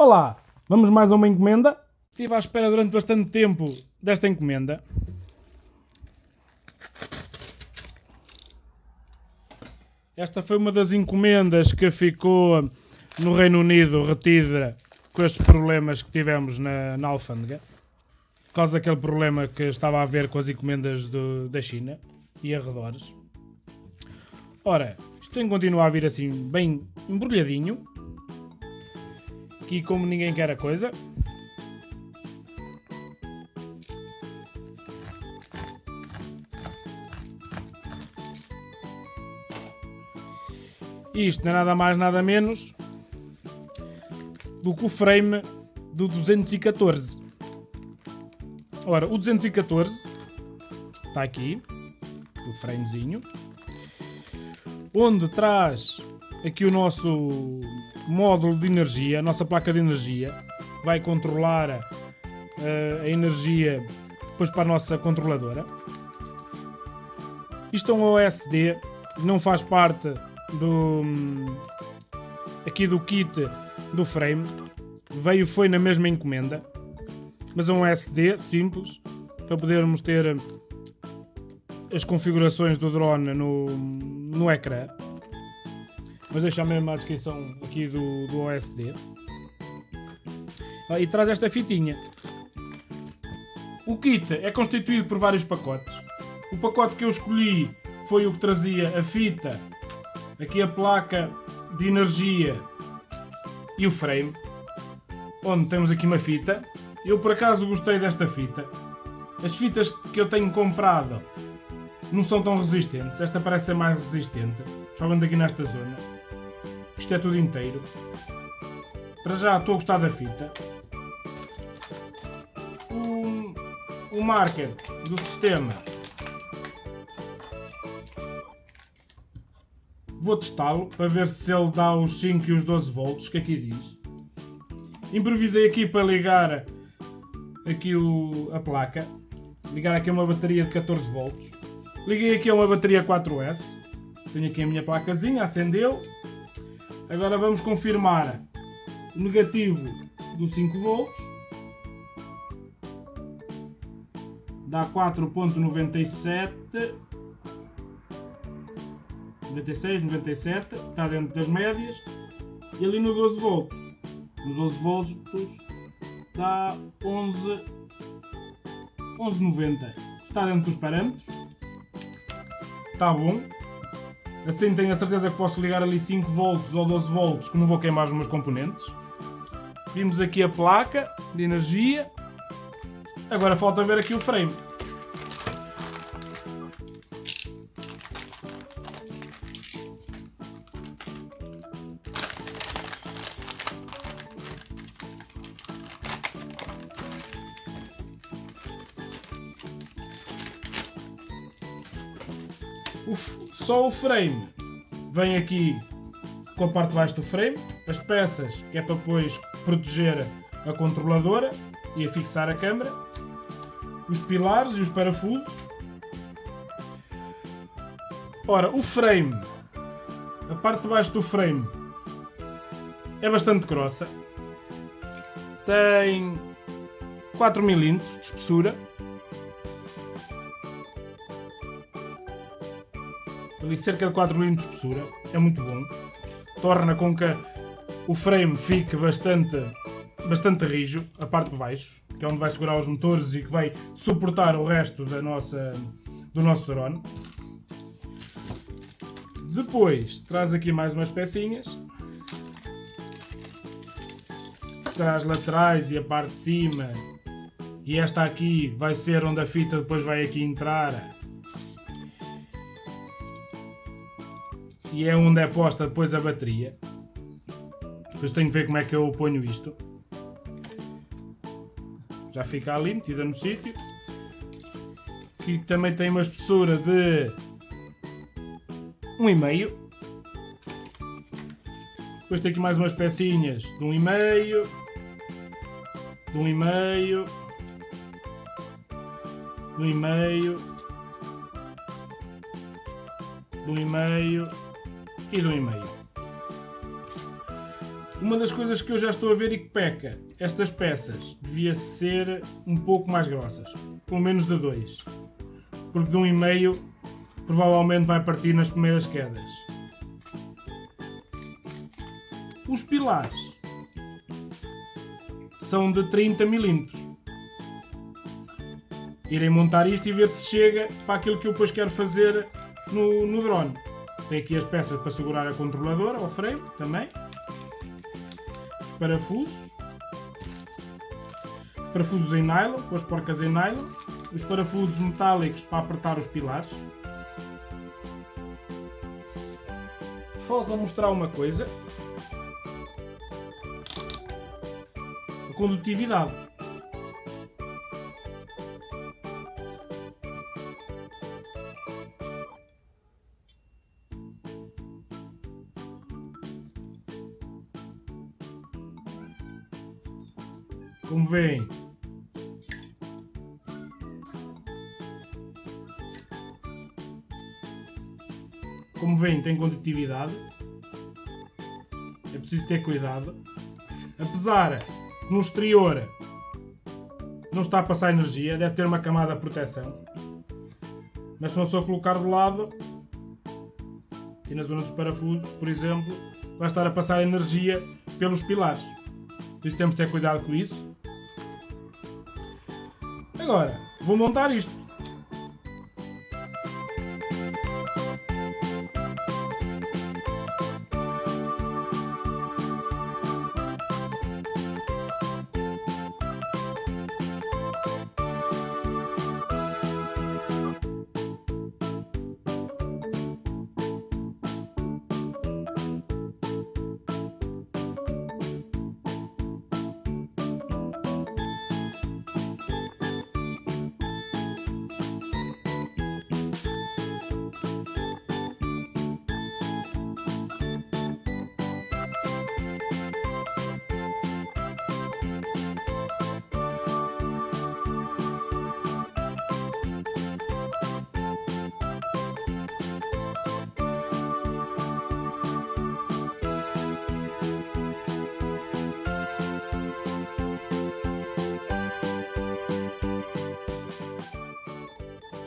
Olá, vamos mais a uma encomenda? Estive à espera durante bastante tempo desta encomenda. Esta foi uma das encomendas que ficou no Reino Unido retida com estes problemas que tivemos na, na alfândega. Por causa daquele problema que estava a haver com as encomendas do, da China e arredores. Ora, isto tem continua a vir assim bem embrulhadinho. Aqui como ninguém quer a coisa. Isto não é nada mais nada menos do que o frame do 214. Ora, o 214 está aqui, o framezinho, onde traz aqui o nosso módulo de energia, a nossa placa de energia, vai controlar a, a energia depois para a nossa controladora. Isto é um OSD, não faz parte do aqui do kit do frame. Veio foi na mesma encomenda, mas é um SD simples para podermos ter as configurações do drone no, no ecrã. Mas deixa mesmo a descrição aqui do, do OSD. Ah, e traz esta fitinha. O kit é constituído por vários pacotes. O pacote que eu escolhi foi o que trazia a fita, aqui a placa de energia e o frame, onde temos aqui uma fita. Eu por acaso gostei desta fita. As fitas que eu tenho comprado não são tão resistentes. Esta parece ser mais resistente, principalmente aqui nesta zona. Isto é tudo inteiro. Para já estou a gostar da fita. O, o marker do sistema Vou testá-lo para ver se ele dá os 5 e os 12 volts que aqui diz. Improvisei aqui para ligar aqui o, a placa. Ligar aqui uma bateria de 14 volts. Liguei aqui a uma bateria 4S. Tenho aqui a minha placazinha, acendeu. Agora vamos confirmar o negativo do 5 volts. Dá 4.97 96, 97, está dentro das médias. E ali no 12 volts, no 12 volts dá 11, 11,90. Está dentro dos parâmetros. Está bom. Assim tenho a certeza que posso ligar ali 5 volts ou 12 volts que não vou queimar os meus componentes. Vimos aqui a placa de energia. Agora falta ver aqui o frame. O, só o frame. Vem aqui com a parte de baixo do frame, as peças que é para depois proteger a controladora e a fixar a câmera, os pilares e os parafusos. Ora, o frame, a parte de baixo do frame é bastante grossa, tem 4 mm de espessura ali cerca de 4 mm de espessura, é muito bom. Torna com que o frame fique bastante, bastante rijo, a parte de baixo, que é onde vai segurar os motores e que vai suportar o resto da nossa, do nosso drone. Depois traz aqui mais umas pecinhas. Será as laterais e a parte de cima. E esta aqui vai ser onde a fita depois vai aqui entrar e é onde é posta depois a bateria. Depois tenho que ver como é que eu ponho isto. Já fica ali, metida no sítio. Aqui também tem uma espessura de 1,5. Depois tem aqui mais umas pecinhas de 1,5. De 1,5. De 1,5. De 1,5 e do e-mail. Uma das coisas que eu já estou a ver e que peca, estas peças devia ser um pouco mais grossas, pelo menos de 2, porque de 1,5 um e meio provavelmente vai partir nas primeiras quedas. Os pilares são de 30 mm. Irei montar isto e ver se chega para aquilo que eu depois quero fazer no, no drone. Tem aqui as peças para segurar a controladora, o freio também. Os parafusos. Parafusos em nylon, com as porcas em nylon. Os parafusos metálicos para apertar os pilares. Falta mostrar uma coisa. A condutividade. Como veem, como veem, tem condutividade. É preciso ter cuidado. Apesar que no exterior não está a passar energia, deve ter uma camada de proteção. Mas se não só colocar do lado, e na zona dos parafusos, por exemplo, vai estar a passar energia pelos pilares. Por isso temos de ter cuidado com isso. Agora, vou montar isto.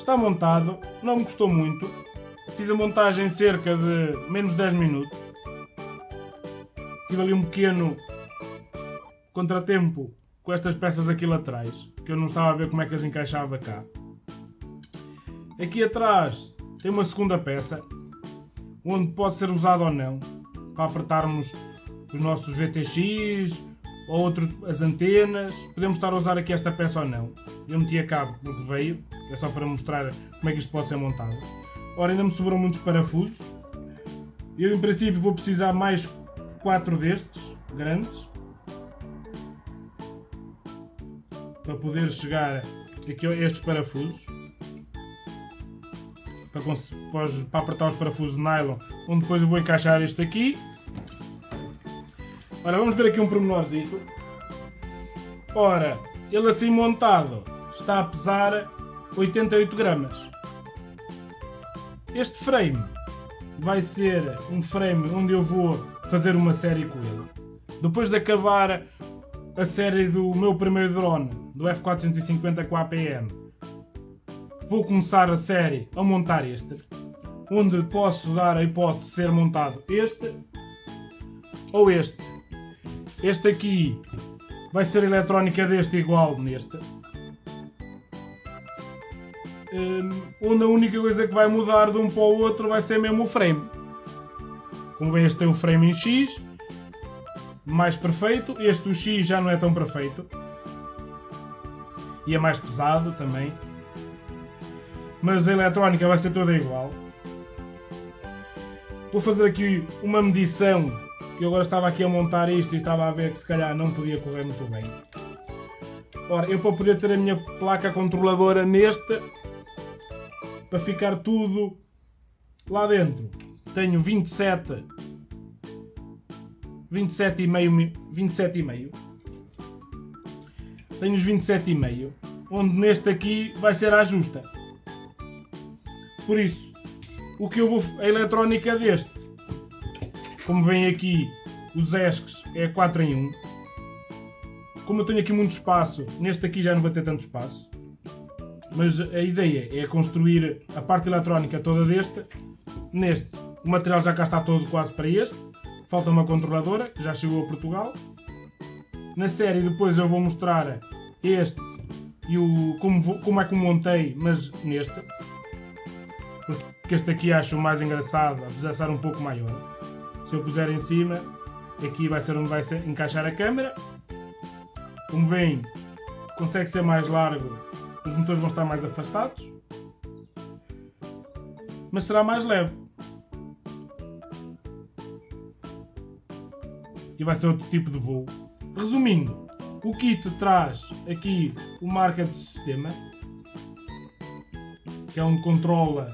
Está montado, não me custou muito. Fiz a montagem em cerca de menos 10 minutos. Tive ali um pequeno contratempo com estas peças aqui laterais, que eu não estava a ver como é que as encaixava cá. Aqui atrás tem uma segunda peça, onde pode ser usado ou não, para apertarmos os nossos VTX, ou outro, as antenas. Podemos estar a usar aqui esta peça ou não. Eu meti a cabo no que veio, é só para mostrar como é que isto pode ser montado. Ora, ainda me sobrou muitos parafusos. Eu, em princípio, vou precisar mais quatro destes, grandes. Para poder chegar aqui a estes parafusos. Para, para apertar os parafusos de nylon, onde depois eu vou encaixar este aqui. Ora, vamos ver aqui um pormenorzito. Ora, ele assim montado está a pesar 88 gramas. Este frame vai ser um frame onde eu vou fazer uma série com ele. Depois de acabar a série do meu primeiro drone, do F450 com a APM, vou começar a série a montar este, onde posso dar a hipótese de ser montado este ou este. Este aqui vai ser a eletrónica deste igual neste. Um, onde a única coisa que vai mudar de um para o outro vai ser mesmo o frame. Como este tem o frame em X, mais perfeito. Este o X já não é tão perfeito. E é mais pesado também. Mas a eletrónica vai ser toda igual. Vou fazer aqui uma medição. Eu agora estava aqui a montar isto e estava a ver que se calhar não podia correr muito bem. Ora, eu para poder ter a minha placa controladora neste, para ficar tudo lá dentro. Tenho 27 27,5 27,5 Tenho os 27,5 onde neste aqui vai ser a justa. Por isso, o que eu vou a eletrónica deste, como vem aqui os ESCs é 4 em 1. Como eu tenho aqui muito espaço, neste aqui já não vou ter tanto espaço. Mas a ideia é construir a parte eletrónica toda deste. Neste, o material já cá está todo quase para este. Falta uma controladora, que já chegou a Portugal. Na série depois eu vou mostrar este e o, como, vou, como é que montei, mas neste. Porque este aqui acho mais engraçado, apesar de ser um pouco maior. Se eu puser em cima, aqui vai ser onde vai ser, encaixar a câmera. Como veem, consegue ser mais largo, os motores vão estar mais afastados. Mas será mais leve. E vai ser outro tipo de voo. Resumindo, o kit traz aqui o marca de sistema, que é onde controla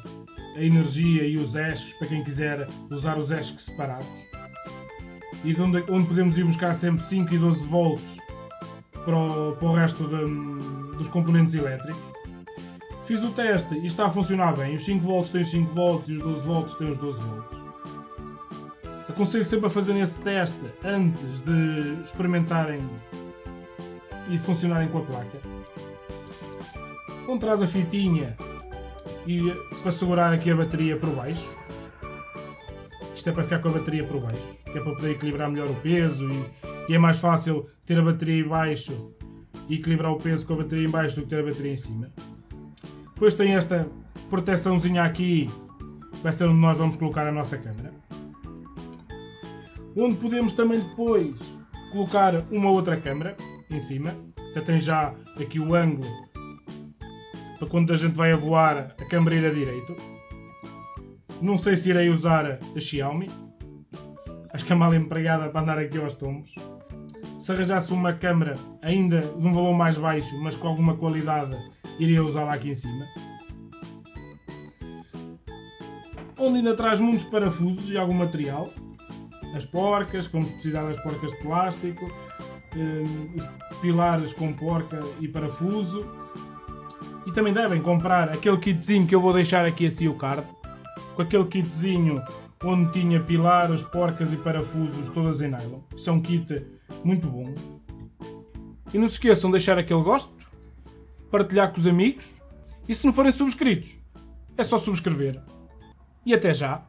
a energia e os ESCs, para quem quiser usar os ESCs separados. E de onde, onde podemos ir buscar sempre 5 e 12 volts para o, para o resto de, dos componentes elétricos. Fiz o teste e está a funcionar bem. Os 5 volts têm os 5 volts e os 12 volts têm os 12 volts. Aconselho sempre a fazerem esse teste antes de experimentarem e funcionarem com a placa. Quando traz a fitinha e para segurar aqui a bateria por baixo. Isto é para ficar com a bateria por baixo, que é para poder equilibrar melhor o peso e, e é mais fácil ter a bateria baixo e equilibrar o peso com a bateria em baixo do que ter a bateria em cima. Depois tem esta proteçãozinha aqui, vai ser onde nós vamos colocar a nossa câmera. Onde podemos também depois colocar uma outra câmera em cima, já tem já aqui o ângulo para quando a gente vai a voar a câmera ir direito. Não sei se irei usar a Xiaomi. Acho que é mal empregada para andar aqui aos tombos. Se arranjasse uma câmera ainda de um valor mais baixo, mas com alguma qualidade, iria usá-la aqui em cima. Onde ainda traz muitos parafusos e algum material. As porcas, como se precisar das porcas de plástico. Eh, os pilares com porca e parafuso e também devem comprar aquele kitzinho que eu vou deixar aqui assim o card. Com aquele kitzinho onde tinha pilares, porcas e parafusos todas em nylon. Isso é um kit muito bom. E não se esqueçam de deixar aquele gosto, partilhar com os amigos e se não forem subscritos, é só subscrever. E até já!